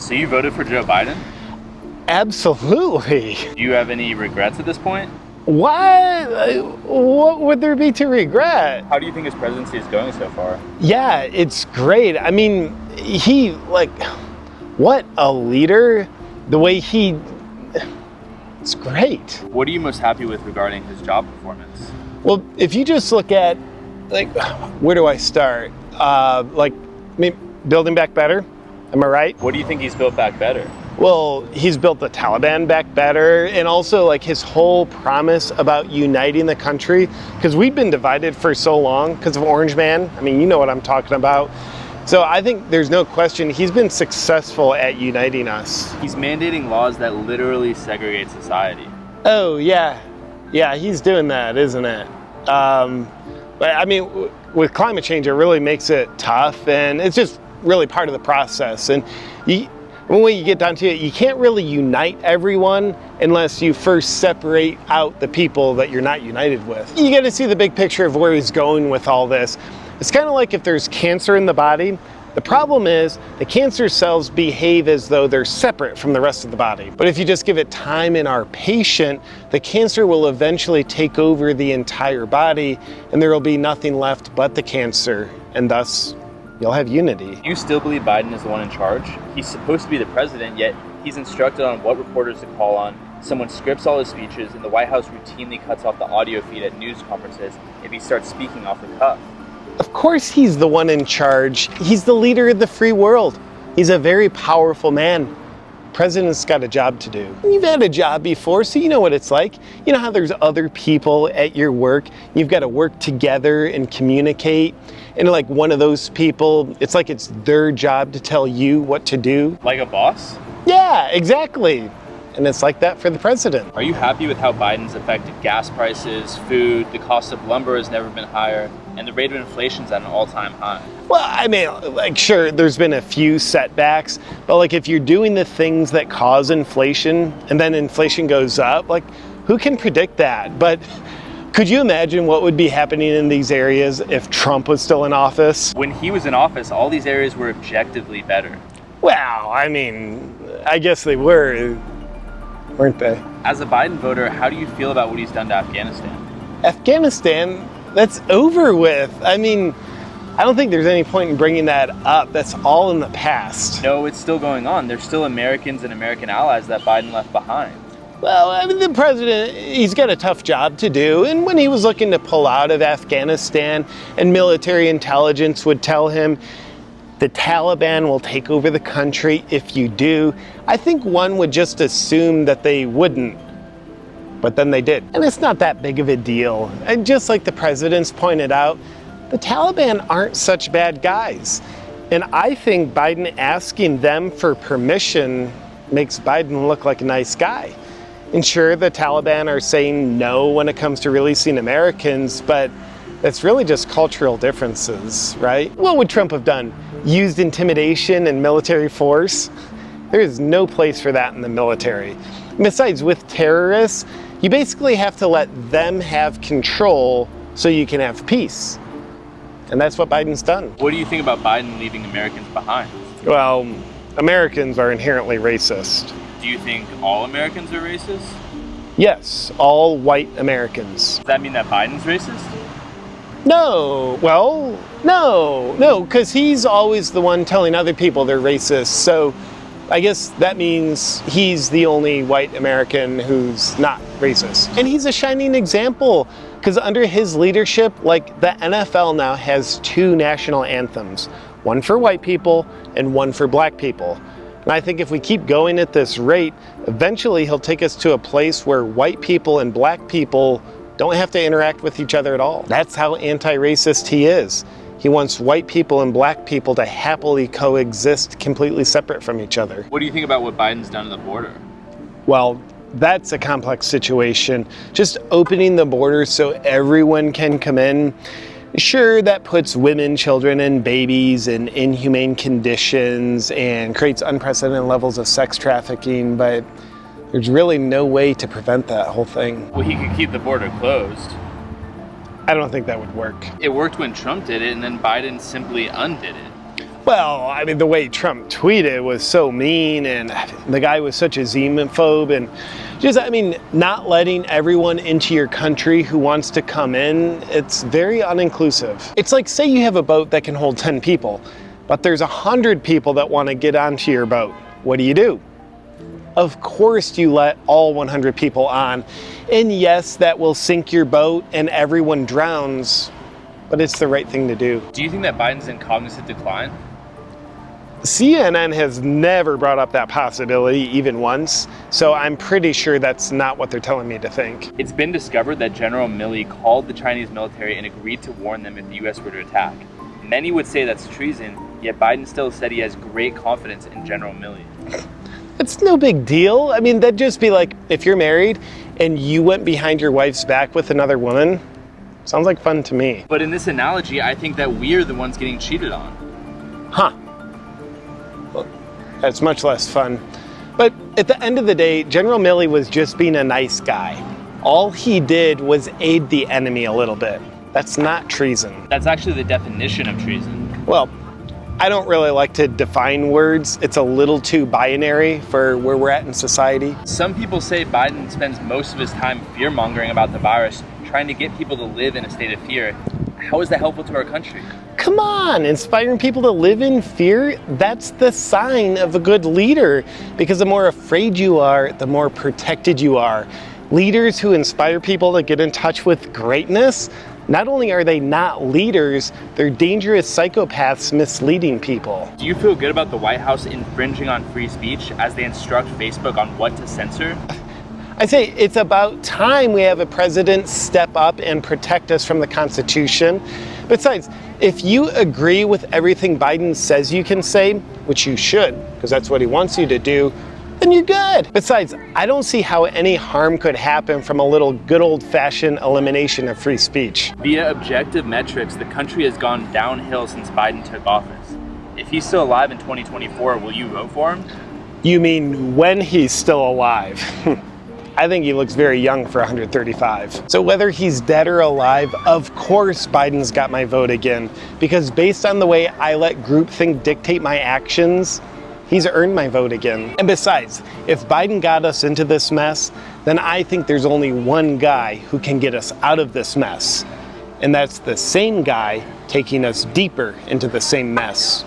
So you voted for Joe Biden? Absolutely. Do you have any regrets at this point? What? What would there be to regret? How do you think his presidency is going so far? Yeah, it's great. I mean, he, like, what a leader. The way he, it's great. What are you most happy with regarding his job performance? Well, if you just look at, like, where do I start? Uh, like, I mean, building back better. Am I right? What do you think he's built back better? Well, he's built the Taliban back better, and also like his whole promise about uniting the country, because we've been divided for so long because of Orange Man. I mean, you know what I'm talking about. So I think there's no question he's been successful at uniting us. He's mandating laws that literally segregate society. Oh yeah, yeah, he's doing that, isn't it? Um, but I mean, w- with climate change, it really makes it tough, and it's just really part of the process. And you, when you get down to it, you can't really unite everyone unless you first separate out the people that you're not united with. You got to see the big picture of where he's going with all this. It's kind of like if there's cancer in the body. The problem is the cancer cells behave as though they're separate from the rest of the body. But if you just give it time in our patient, the cancer will eventually take over the entire body and there will be nothing left but the cancer and thus you'll have unity. You still believe Biden is the one in charge? He's supposed to be the president, yet he's instructed on what reporters to call on. Someone scripts all his speeches, and the White House routinely cuts off the audio feed at news conferences if he starts speaking off the cuff. Of course he's the one in charge. He's the leader of the free world. He's a very powerful man. President's got a job to do. You've had a job before, so you know what it's like. You know how there's other people at your work. You've got to work together and communicate. And like one of those people, it's like it's their job to tell you what to do. Like a boss? Yeah, exactly. And it's like that for the president. Are you happy with how Biden's affected gas prices, food, the cost of lumber has never been higher, and the rate of inflation's at an all-time high? Well, I mean, like, sure, there's been a few setbacks, but like, if you're doing the things that cause inflation and then inflation goes up, like, who can predict that? But could you imagine what would be happening in these areas if Trump was still in office? When he was in office, all these areas were objectively better. Well, I mean, I guess they were, weren't they? As a Biden voter, how do you feel about what he's done to Afghanistan? Afghanistan, that's over with. I mean, I don't think there's any point in bringing that up. That's all in the past. No, it's still going on. There's still Americans and American allies that Biden left behind. Well, I mean, the president, he's got a tough job to do. And when he was looking to pull out of Afghanistan, and military intelligence would tell him, the Taliban will take over the country if you do, I think one would just assume that they wouldn't. But then they did. And it's not that big of a deal. And just like the president's pointed out, the Taliban aren't such bad guys. And I think Biden asking them for permission makes Biden look like a nice guy. And sure, the Taliban are saying no when it comes to releasing Americans, but that's really just cultural differences, right? What would Trump have done? Used intimidation and military force? There is no place for that in the military. Besides, with terrorists, you basically have to let them have control so you can have peace. And that's what Biden's done. What do you think about Biden leaving Americans behind? Well, Americans are inherently racist. Do you think all Americans are racist? Yes, all white Americans. Does that mean that Biden's racist? No, well, no, no, because he's always the one telling other people they're racist. So I guess that means he's the only white American who's not racist. And he's a shining example because under his leadership, like the NFL now has two national anthems one for white people and one for black people. And I think if we keep going at this rate, eventually he'll take us to a place where white people and black people don't have to interact with each other at all. That's how anti-racist he is. He wants white people and black people to happily coexist completely separate from each other. What do you think about what Biden's done to the border? Well, that's a complex situation. Just opening the border so everyone can come in, sure, that puts women, children, and babies in inhumane conditions and creates unprecedented levels of sex trafficking, but there's really no way to prevent that whole thing. Well, he could keep the border closed. I don't think that would work. It worked when Trump did it, and then Biden simply undid it. Well, I mean, the way Trump tweeted was so mean, and the guy was such a xenophobe, and just, I mean, not letting everyone into your country who wants to come in, it's very uninclusive. It's like, say you have a boat that can hold 10 people, but there's 100 people that want to get onto your boat. What do you do? Of course you let all 100 people on. And yes, that will sink your boat and everyone drowns, but it's the right thing to do. Do you think that Biden's in cognitive decline? CNN has never brought up that possibility even once, so I'm pretty sure that's not what they're telling me to think. It's been discovered that General Milley called the Chinese military and agreed to warn them if the US were to attack. Many would say that's treason, yet Biden still said he has great confidence in General Milley. It's no big deal. I mean, that'd just be like if you're married and you went behind your wife's back with another woman. Sounds like fun to me. But in this analogy, I think that we're the ones getting cheated on. Huh. Well, that's much less fun. But at the end of the day, General Milley was just being a nice guy. All he did was aid the enemy a little bit. That's not treason. That's actually the definition of treason. Well, I don't really like to define words. It's a little too binary for where we're at in society. Some people say Biden spends most of his time fear mongering about the virus, trying to get people to live in a state of fear. How is that helpful to our country? Come on, inspiring people to live in fear, that's the sign of a good leader. Because the more afraid you are, the more protected you are. Leaders who inspire people to get in touch with greatness, not only are they not leaders, they're dangerous psychopaths misleading people. Do you feel good about the White House infringing on free speech as they instruct Facebook on what to censor? I say it's about time we have a president step up and protect us from the Constitution. Besides, if you agree with everything Biden says you can say, which you should, because that's what he wants you to do, then you're good. Besides, I don't see how any harm could happen from a little good old-fashioned elimination of free speech. Via objective metrics, the country has gone downhill since Biden took office. If he's still alive in 2024, will you vote for him? You mean when he's still alive? I think he looks very young for 135. So whether he's dead or alive, of course Biden's got my vote again. Because based on the way I let groupthink dictate my actions, he's earned my vote again. And besides, if Biden got us into this mess, then I think there's only one guy who can get us out of this mess. And that's the same guy taking us deeper into the same mess.